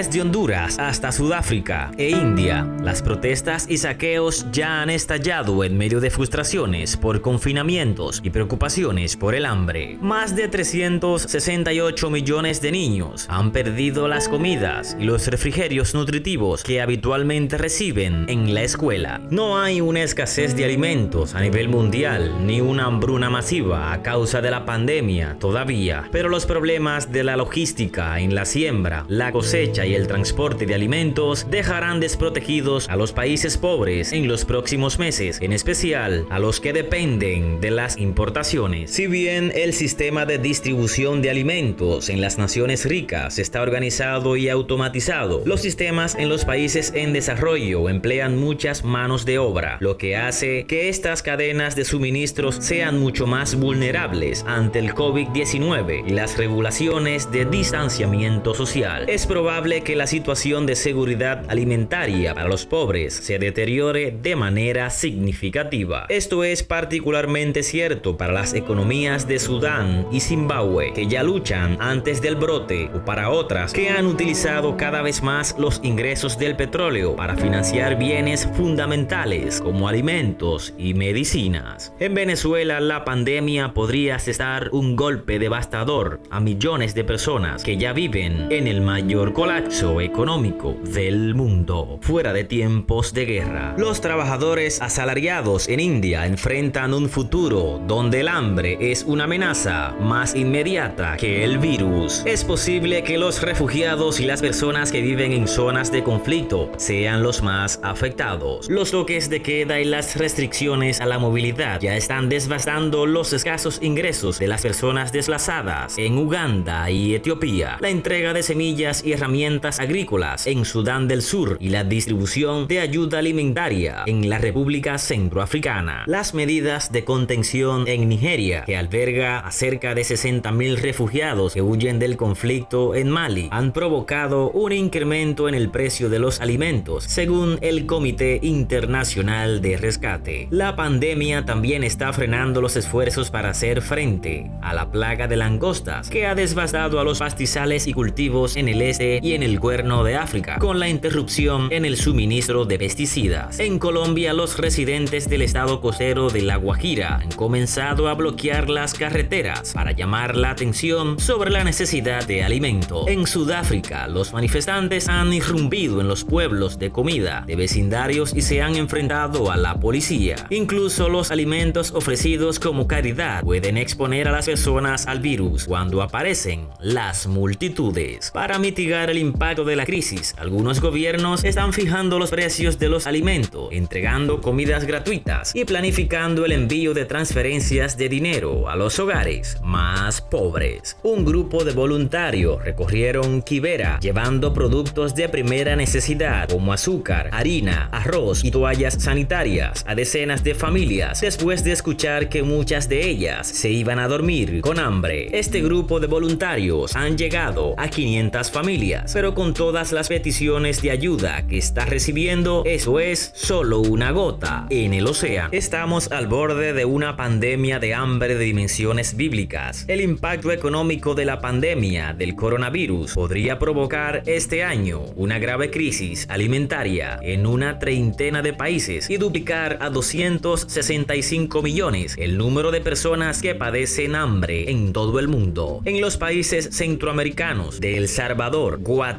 Desde Honduras hasta Sudáfrica e India, las protestas y saqueos ya han estallado en medio de frustraciones por confinamientos y preocupaciones por el hambre. Más de 368 millones de niños han perdido las comidas y los refrigerios nutritivos que habitualmente reciben en la escuela. No hay una escasez de alimentos a nivel mundial ni una hambruna masiva a causa de la pandemia todavía, pero los problemas de la logística en la siembra, la cosecha y el transporte de alimentos dejarán desprotegidos a los países pobres en los próximos meses, en especial a los que dependen de las importaciones. Si bien el sistema de distribución de alimentos en las naciones ricas está organizado y automatizado, los sistemas en los países en desarrollo emplean muchas manos de obra, lo que hace que estas cadenas de suministros sean mucho más vulnerables ante el COVID-19 y las regulaciones de distanciamiento social. Es probable que la situación de seguridad alimentaria para los pobres se deteriore de manera significativa. Esto es particularmente cierto para las economías de Sudán y Zimbabue, que ya luchan antes del brote, o para otras que han utilizado cada vez más los ingresos del petróleo para financiar bienes fundamentales como alimentos y medicinas. En Venezuela, la pandemia podría cesar un golpe devastador a millones de personas que ya viven en el mayor colapso económico del mundo. Fuera de tiempos de guerra, los trabajadores asalariados en India enfrentan un futuro donde el hambre es una amenaza más inmediata que el virus. Es posible que los refugiados y las personas que viven en zonas de conflicto sean los más afectados. Los toques de queda y las restricciones a la movilidad ya están devastando los escasos ingresos de las personas desplazadas en Uganda y Etiopía. La entrega de semillas y herramientas agrícolas en Sudán del Sur y la distribución de ayuda alimentaria en la República Centroafricana. Las medidas de contención en Nigeria, que alberga a cerca de 60.000 refugiados que huyen del conflicto en Mali, han provocado un incremento en el precio de los alimentos, según el Comité Internacional de Rescate. La pandemia también está frenando los esfuerzos para hacer frente a la plaga de langostas, que ha devastado a los pastizales y cultivos en el este y en el cuerno de África, con la interrupción en el suministro de pesticidas. En Colombia, los residentes del estado costero de La Guajira han comenzado a bloquear las carreteras para llamar la atención sobre la necesidad de alimento. En Sudáfrica, los manifestantes han irrumpido en los pueblos de comida de vecindarios y se han enfrentado a la policía. Incluso los alimentos ofrecidos como caridad pueden exponer a las personas al virus cuando aparecen las multitudes. Para mitigar el impacto de la crisis, algunos gobiernos están fijando los precios de los alimentos, entregando comidas gratuitas y planificando el envío de transferencias de dinero a los hogares más pobres. Un grupo de voluntarios recorrieron Kibera llevando productos de primera necesidad como azúcar, harina, arroz y toallas sanitarias a decenas de familias después de escuchar que muchas de ellas se iban a dormir con hambre. Este grupo de voluntarios han llegado a 500 familias pero con todas las peticiones de ayuda que está recibiendo, eso es solo una gota en el océano. Estamos al borde de una pandemia de hambre de dimensiones bíblicas. El impacto económico de la pandemia del coronavirus podría provocar este año una grave crisis alimentaria en una treintena de países y duplicar a 265 millones el número de personas que padecen hambre en todo el mundo. En los países centroamericanos de El Salvador, Guatemala,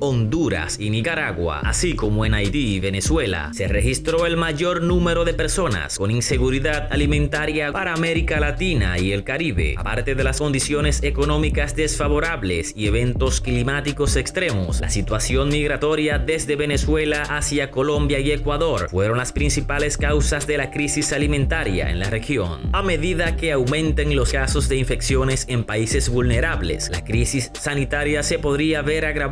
Honduras y Nicaragua, así como en Haití y Venezuela, se registró el mayor número de personas con inseguridad alimentaria para América Latina y el Caribe. Aparte de las condiciones económicas desfavorables y eventos climáticos extremos, la situación migratoria desde Venezuela hacia Colombia y Ecuador fueron las principales causas de la crisis alimentaria en la región. A medida que aumenten los casos de infecciones en países vulnerables, la crisis sanitaria se podría ver agravada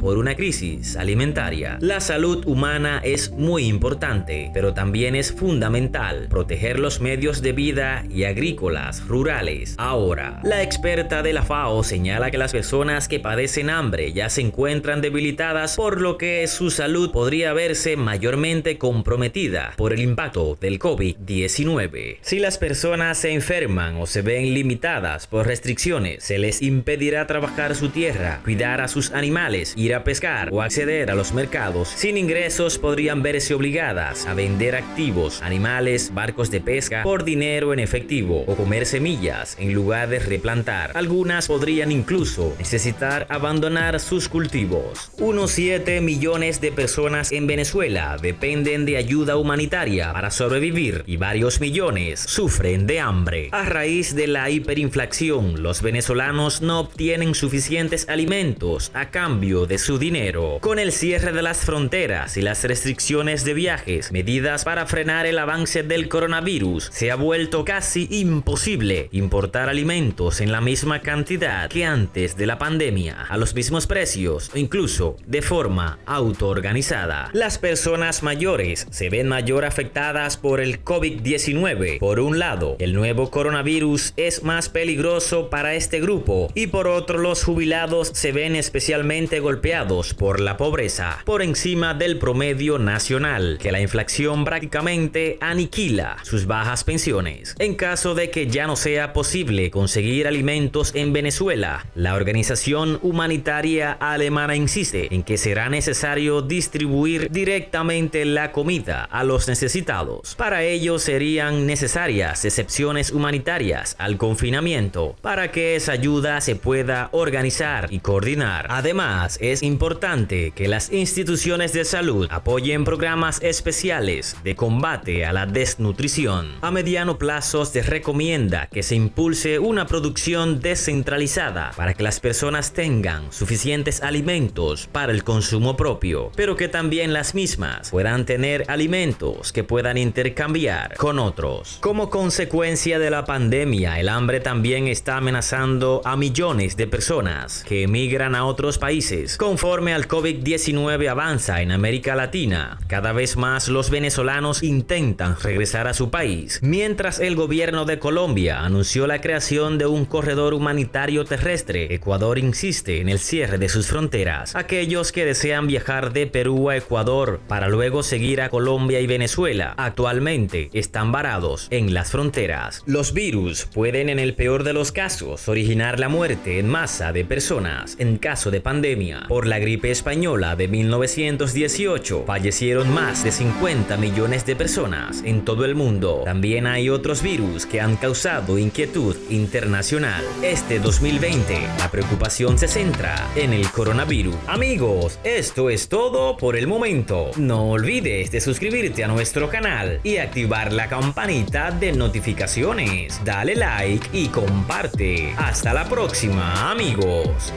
por una crisis alimentaria. La salud humana es muy importante, pero también es fundamental proteger los medios de vida y agrícolas rurales. Ahora, la experta de la FAO señala que las personas que padecen hambre ya se encuentran debilitadas, por lo que su salud podría verse mayormente comprometida por el impacto del COVID-19. Si las personas se enferman o se ven limitadas por restricciones, se les impedirá trabajar su tierra, cuidar a sus animales ir a pescar o acceder a los mercados sin ingresos podrían verse obligadas a vender activos, animales, barcos de pesca por dinero en efectivo o comer semillas en lugar de replantar. Algunas podrían incluso necesitar abandonar sus cultivos. Unos 7 millones de personas en Venezuela dependen de ayuda humanitaria para sobrevivir y varios millones sufren de hambre. A raíz de la hiperinflación, los venezolanos no obtienen suficientes alimentos a cambio de su dinero. Con el cierre de las fronteras y las restricciones de viajes, medidas para frenar el avance del coronavirus, se ha vuelto casi imposible importar alimentos en la misma cantidad que antes de la pandemia, a los mismos precios o incluso de forma autoorganizada. Las personas mayores se ven mayor afectadas por el COVID-19. Por un lado, el nuevo coronavirus es más peligroso para este grupo y por otro los jubilados se ven especialmente golpeados por la pobreza, por encima del promedio nacional, que la inflación prácticamente aniquila sus bajas pensiones. En caso de que ya no sea posible conseguir alimentos en Venezuela, la organización humanitaria alemana insiste en que será necesario distribuir directamente la comida a los necesitados. Para ello serían necesarias excepciones humanitarias al confinamiento para que esa ayuda se pueda organizar y coordinar. Además, es importante que las instituciones de salud apoyen programas especiales de combate a la desnutrición. A mediano plazo se recomienda que se impulse una producción descentralizada para que las personas tengan suficientes alimentos para el consumo propio, pero que también las mismas puedan tener alimentos que puedan intercambiar con otros. Como consecuencia de la pandemia, el hambre también está amenazando a millones de personas que emigran a otros países. Conforme al COVID-19 avanza en América Latina, cada vez más los venezolanos intentan regresar a su país, mientras el gobierno de Colombia anunció la creación de un corredor humanitario terrestre. Ecuador insiste en el cierre de sus fronteras. Aquellos que desean viajar de Perú a Ecuador para luego seguir a Colombia y Venezuela actualmente están varados en las fronteras. Los virus pueden en el peor de los casos originar la muerte en masa de personas. En caso de por la gripe española de 1918 fallecieron más de 50 millones de personas en todo el mundo. También hay otros virus que han causado inquietud internacional. Este 2020 la preocupación se centra en el coronavirus. Amigos, esto es todo por el momento. No olvides de suscribirte a nuestro canal y activar la campanita de notificaciones. Dale like y comparte. Hasta la próxima, amigos.